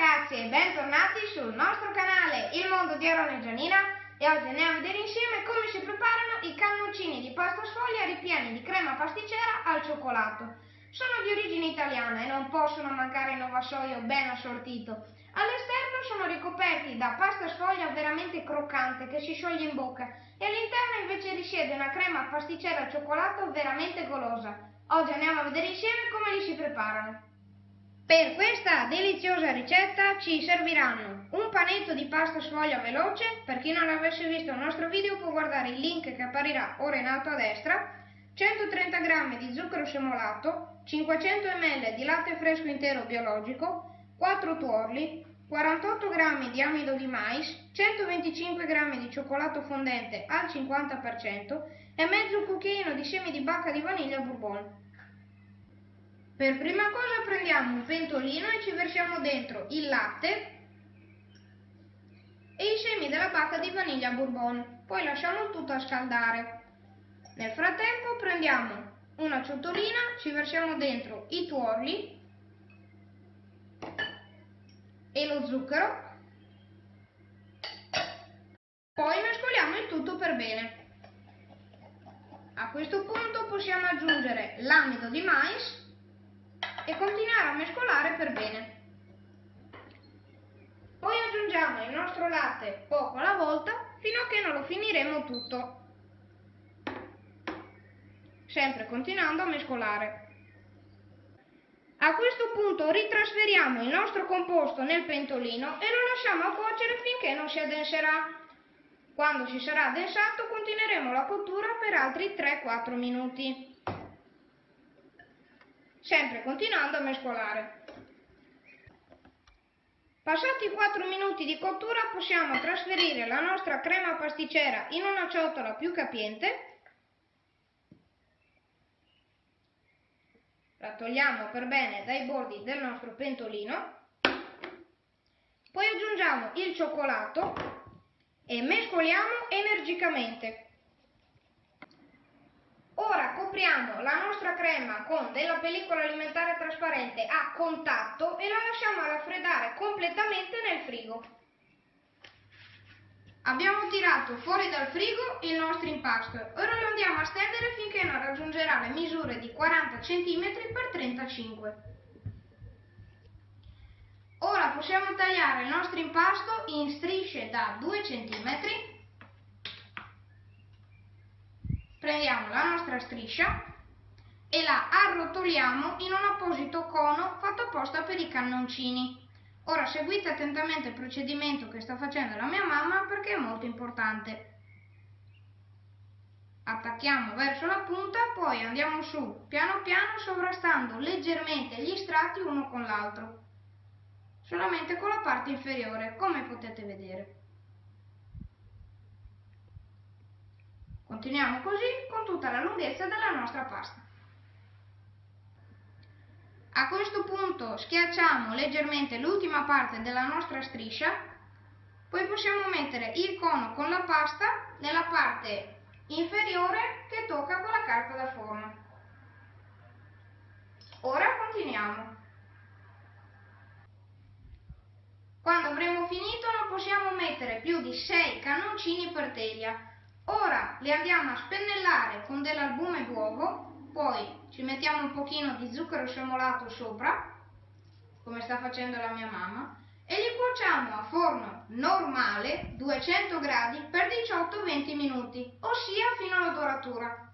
ragazzi e bentornati sul nostro canale Il Mondo di Aaron e Gianina e oggi andiamo a vedere insieme come si preparano i cannoncini di pasta sfoglia ripieni di crema pasticcera al cioccolato. Sono di origine italiana e non possono mancare in vassoio ben assortito. All'esterno sono ricoperti da pasta sfoglia veramente croccante che si scioglie in bocca e all'interno invece risiede una crema pasticcera al cioccolato veramente golosa. Oggi andiamo a vedere insieme come li si preparano. Per questa deliziosa ricetta ci serviranno un panetto di pasta sfoglia veloce, per chi non avesse visto il nostro video può guardare il link che apparirà ora in alto a destra, 130 g di zucchero semolato, 500 ml di latte fresco intero biologico, 4 tuorli, 48 g di amido di mais, 125 g di cioccolato fondente al 50% e mezzo cucchiaino di semi di bacca di vaniglia bourbon. Per prima cosa prendiamo un pentolino e ci versiamo dentro il latte e i semi della bacca di vaniglia bourbon, poi lasciamo tutto a scaldare. Nel frattempo prendiamo una ciotolina, ci versiamo dentro i tuorli e lo zucchero, poi mescoliamo il tutto per bene. A questo punto possiamo aggiungere l'amido di mais e continuare a mescolare per bene. Poi aggiungiamo il nostro latte poco alla volta fino a che non lo finiremo tutto. Sempre continuando a mescolare. A questo punto ritrasferiamo il nostro composto nel pentolino e lo lasciamo cuocere finché non si addenserà. Quando si sarà addensato continueremo la cottura per altri 3-4 minuti sempre continuando a mescolare. Passati 4 minuti di cottura possiamo trasferire la nostra crema pasticcera in una ciotola più capiente. La togliamo per bene dai bordi del nostro pentolino. Poi aggiungiamo il cioccolato e mescoliamo energicamente. Ora copriamo la nostra crema con della pellicola alimentare trasparente a contatto e la lasciamo raffreddare completamente nel frigo. Abbiamo tirato fuori dal frigo il nostro impasto. Ora lo andiamo a stendere finché non raggiungerà le misure di 40 cm x 35 Ora possiamo tagliare il nostro impasto in strisce da 2 cm prendiamo la nostra striscia e la arrotoliamo in un apposito cono fatto apposta per i cannoncini. Ora seguite attentamente il procedimento che sta facendo la mia mamma perché è molto importante. Attacchiamo verso la punta, poi andiamo su piano piano sovrastando leggermente gli strati uno con l'altro, solamente con la parte inferiore, come potete vedere. Continuiamo così con tutta la lunghezza della nostra pasta. A questo punto schiacciamo leggermente l'ultima parte della nostra striscia, poi possiamo mettere il cono con la pasta nella parte inferiore che tocca con la carta da forno. Ora continuiamo. Quando avremo finito non possiamo mettere più di 6 cannoncini per teglia Ora li andiamo a spennellare con dell'albume d'uovo, poi ci mettiamo un pochino di zucchero semolato sopra, come sta facendo la mia mamma, e li cuociamo a forno normale 200 gradi per 18-20 minuti, ossia fino alla doratura.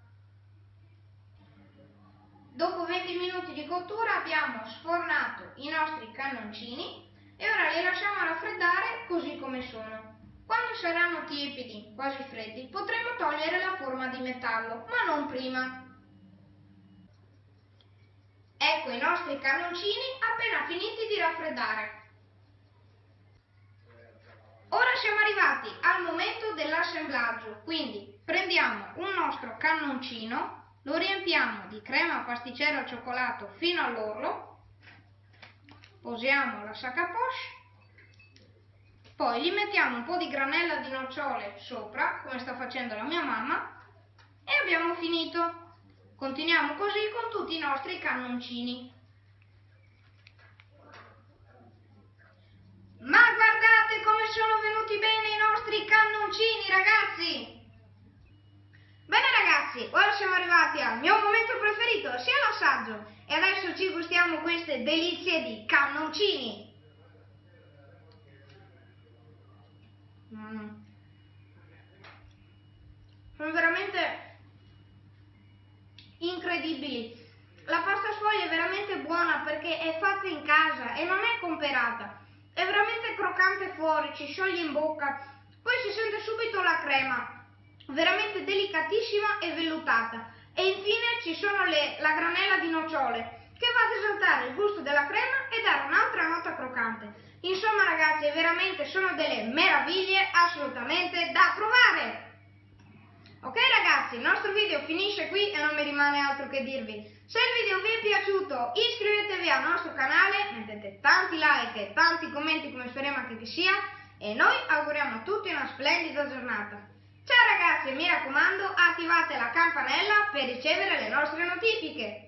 Dopo 20 minuti di cottura abbiamo sfornato i nostri cannoncini e ora li lasciamo raffreddare così come sono. Quando saranno tiepidi, quasi freddi, potremo togliere la forma di metallo, ma non prima. Ecco i nostri cannoncini appena finiti di raffreddare. Ora siamo arrivati al momento dell'assemblaggio, quindi prendiamo un nostro cannoncino, lo riempiamo di crema pasticcera al cioccolato fino all'orlo, posiamo la sac à poche poi gli mettiamo un po' di granella di nocciole sopra, come sta facendo la mia mamma, e abbiamo finito. Continuiamo così con tutti i nostri cannoncini. Ma guardate come sono venuti bene i nostri cannoncini, ragazzi! Bene ragazzi, ora siamo arrivati al mio momento preferito, sia l'assaggio, e adesso ci gustiamo queste delizie di cannoncini! Mm. Sono veramente incredibili. La pasta sfoglia è veramente buona perché è fatta in casa e non è comperata. È veramente croccante fuori, ci scioglie in bocca, poi si sente subito la crema, veramente delicatissima e vellutata. E infine ci sono le, la granella di nocciole, che va ad esaltare il gusto della crema e dare un'altra nota croccante. Insomma ragazzi, veramente sono delle meraviglie assolutamente da provare! Ok ragazzi, il nostro video finisce qui e non mi rimane altro che dirvi. Se il video vi è piaciuto iscrivetevi al nostro canale, mettete tanti like e tanti commenti come speriamo anche che sia e noi auguriamo a tutti una splendida giornata. Ciao ragazzi, mi raccomando attivate la campanella per ricevere le nostre notifiche.